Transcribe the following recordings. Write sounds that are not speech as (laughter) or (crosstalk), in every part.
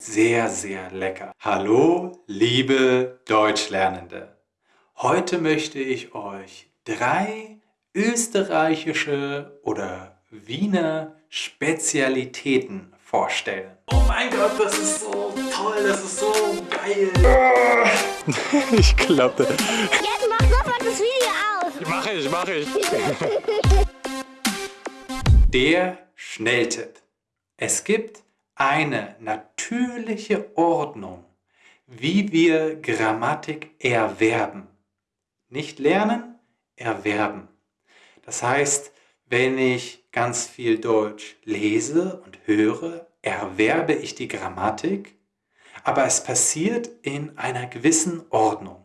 sehr, sehr lecker. Hallo, liebe Deutschlernende. Heute möchte ich euch drei österreichische oder Wiener Spezialitäten vorstellen. Oh mein Gott, das ist so toll, das ist so geil. (laughs) ich klappe. Jetzt mach sofort das Video aus. Mach ich, mach ich. (laughs) Der Schnelltipp. Es gibt eine natürliche Ordnung, wie wir Grammatik erwerben. Nicht lernen, erwerben. Das heißt, wenn ich ganz viel Deutsch lese und höre, erwerbe ich die Grammatik, aber es passiert in einer gewissen Ordnung.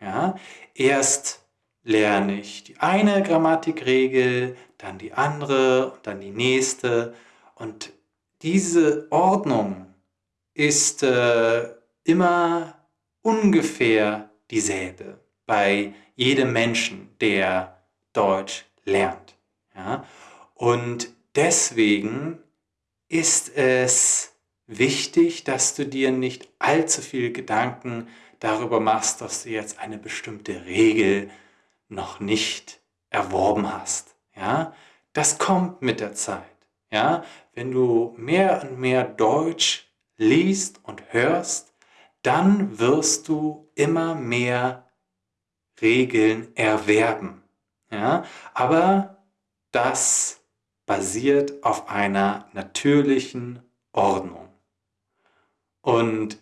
Ja? Erst lerne ich die eine Grammatikregel, dann die andere dann die nächste und diese Ordnung ist äh, immer ungefähr dieselbe bei jedem Menschen, der Deutsch lernt. Ja? Und deswegen ist es wichtig, dass du dir nicht allzu viel Gedanken darüber machst, dass du jetzt eine bestimmte Regel noch nicht erworben hast. Ja? Das kommt mit der Zeit. Ja? Wenn du mehr und mehr Deutsch liest und hörst, dann wirst du immer mehr Regeln erwerben. Ja? Aber das basiert auf einer natürlichen Ordnung. Und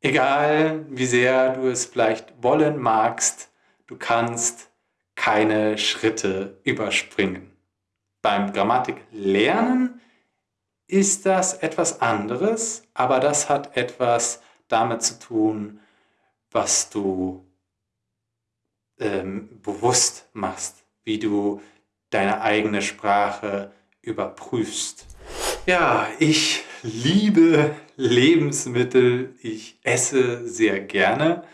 egal wie sehr du es vielleicht wollen magst, du kannst keine Schritte überspringen. Beim Grammatiklernen ist das etwas anderes, aber das hat etwas damit zu tun, was du ähm, bewusst machst, wie du deine eigene Sprache überprüfst. Ja, ich liebe Lebensmittel, ich esse sehr gerne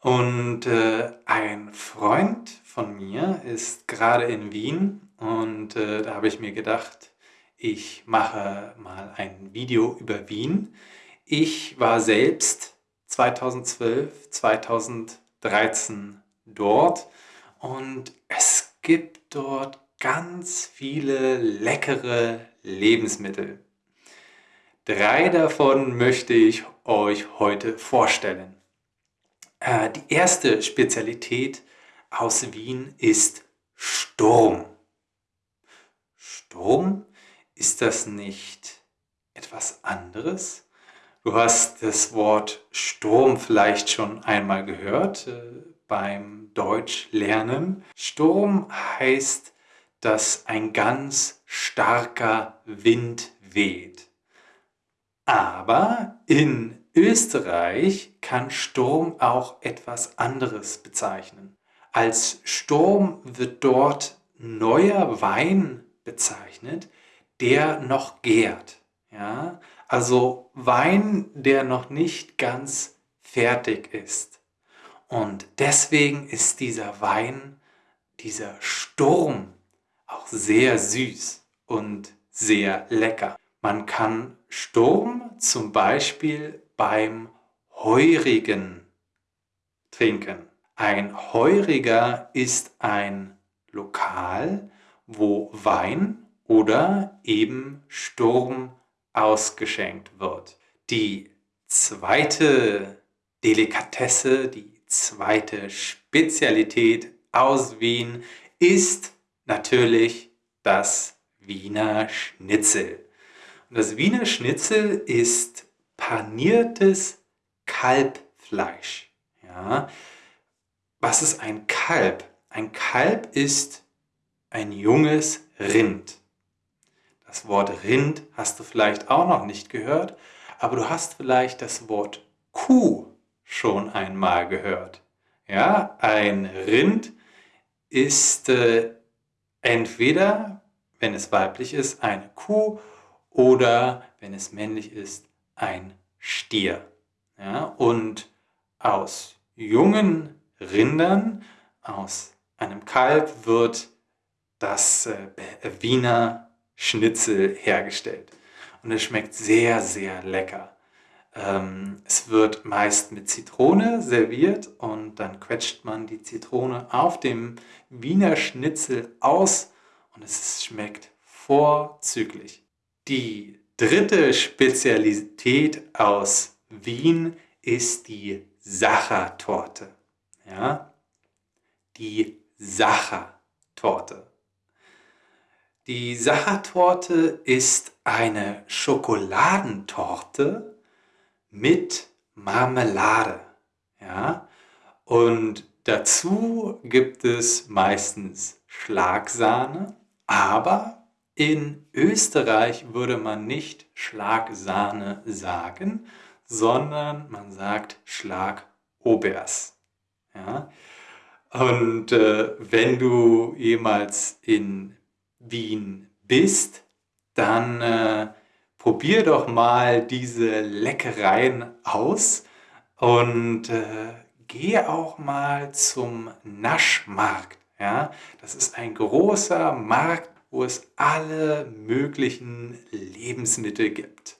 und äh, ein Freund von mir ist gerade in Wien und äh, da habe ich mir gedacht, ich mache mal ein Video über Wien. Ich war selbst 2012, 2013 dort und es gibt dort ganz viele leckere Lebensmittel. Drei davon möchte ich euch heute vorstellen. Äh, die erste Spezialität aus Wien ist Sturm. Sturm ist das nicht etwas anderes? Du hast das Wort Sturm vielleicht schon einmal gehört äh, beim Deutschlernen. Sturm heißt, dass ein ganz starker Wind weht. Aber in Österreich kann Sturm auch etwas anderes bezeichnen. Als Sturm wird dort neuer Wein bezeichnet, der noch gärt. Ja? Also Wein, der noch nicht ganz fertig ist. Und deswegen ist dieser Wein, dieser Sturm auch sehr süß und sehr lecker. Man kann Sturm zum Beispiel beim Heurigen trinken. Ein Heuriger ist ein Lokal, wo Wein oder eben Sturm ausgeschenkt wird. Die zweite Delikatesse, die zweite Spezialität aus Wien ist natürlich das Wiener Schnitzel. Und das Wiener Schnitzel ist paniertes Kalbfleisch. Ja? Was ist ein Kalb? Ein Kalb ist ein junges Rind. Das Wort Rind hast du vielleicht auch noch nicht gehört, aber du hast vielleicht das Wort Kuh schon einmal gehört. Ja, ein Rind ist äh, entweder, wenn es weiblich ist, eine Kuh oder wenn es männlich ist, ein Stier. Ja, und aus jungen Rindern, aus einem Kalb wird das äh, Wiener Schnitzel hergestellt. Und es schmeckt sehr, sehr lecker. Ähm, es wird meist mit Zitrone serviert und dann quetscht man die Zitrone auf dem Wiener Schnitzel aus und es schmeckt vorzüglich. Die dritte Spezialität aus Wien ist die Sachertorte. Ja? Die Sachertorte. Die Sachertorte ist eine Schokoladentorte mit Marmelade. Ja? Und dazu gibt es meistens Schlagsahne, aber in Österreich würde man nicht Schlagsahne sagen, sondern man sagt Schlagobers. Ja? Und äh, wenn du jemals in Wien bist, dann äh, probier doch mal diese Leckereien aus und äh, geh auch mal zum Naschmarkt. Ja? Das ist ein großer Markt, wo es alle möglichen Lebensmittel gibt.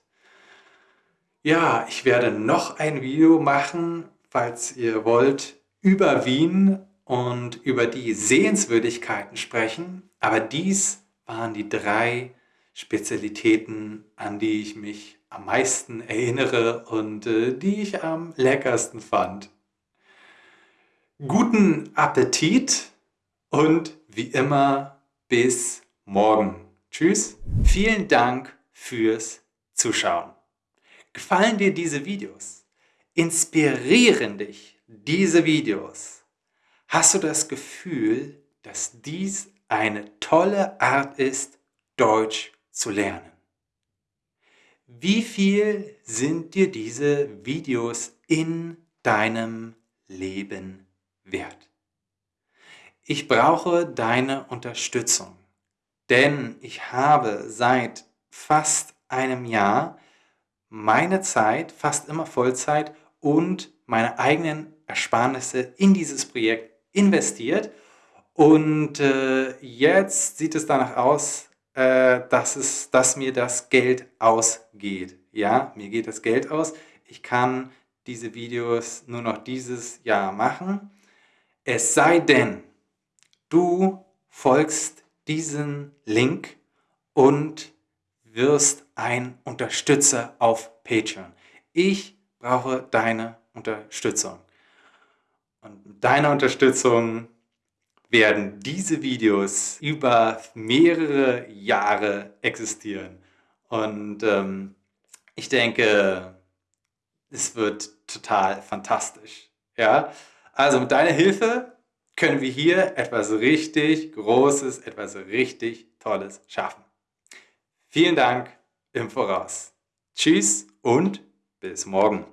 Ja, ich werde noch ein Video machen, falls ihr wollt, über Wien und über die Sehenswürdigkeiten sprechen. Aber dies waren die drei Spezialitäten, an die ich mich am meisten erinnere und äh, die ich am leckersten fand. Guten Appetit und wie immer bis morgen. Tschüss. Vielen Dank fürs Zuschauen. Gefallen dir diese Videos? Inspirieren dich diese Videos? Hast du das Gefühl, dass dies eine tolle Art ist, Deutsch zu lernen? Wie viel sind dir diese Videos in deinem Leben wert? Ich brauche deine Unterstützung, denn ich habe seit fast einem Jahr meine Zeit, fast immer Vollzeit und meine eigenen Ersparnisse in dieses Projekt investiert und äh, jetzt sieht es danach aus, äh, dass, es, dass mir das Geld ausgeht. Ja, mir geht das Geld aus. Ich kann diese Videos nur noch dieses Jahr machen. Es sei denn, du folgst diesem Link und wirst ein Unterstützer auf Patreon. Ich brauche deine Unterstützung. Und mit deiner Unterstützung werden diese Videos über mehrere Jahre existieren. Und ähm, ich denke, es wird total fantastisch. Ja? Also mit deiner Hilfe können wir hier etwas richtig Großes, etwas richtig Tolles schaffen. Vielen Dank im Voraus. Tschüss und bis morgen.